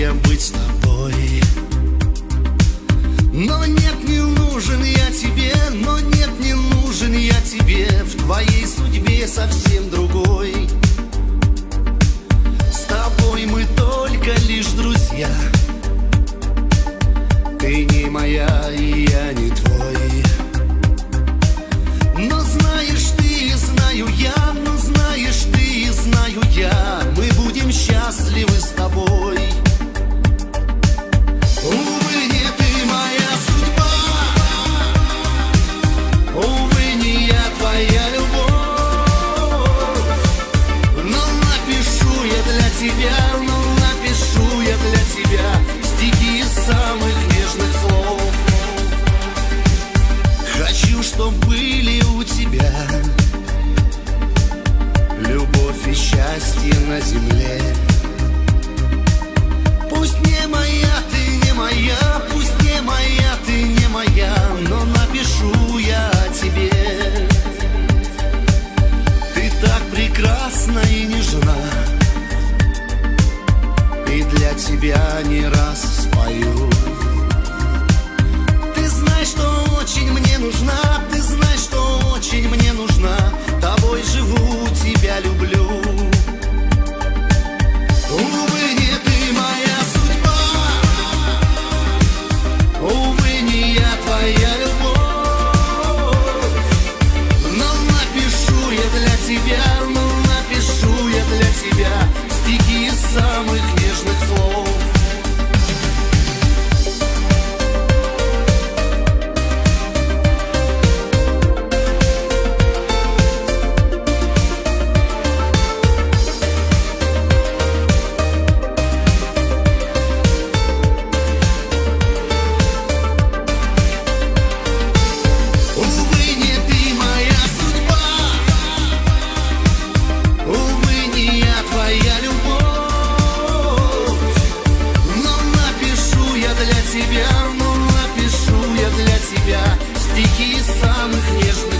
счастье быть с тобой. Но нет, не нужен я тебе Но нет, не нужен я тебе. В твоей судьбе совсем другой. С тобой мы только лишь друзья. Ты не моя, и я не твой. не раз спою. Ты знаешь, что очень мне нужна Ты знаешь, что очень мне нужна. Тобой живу, тебя люблю. Увы, не ты моя судьба. Увы, не я твоя любовь. Но напишу я для тебя самых нежных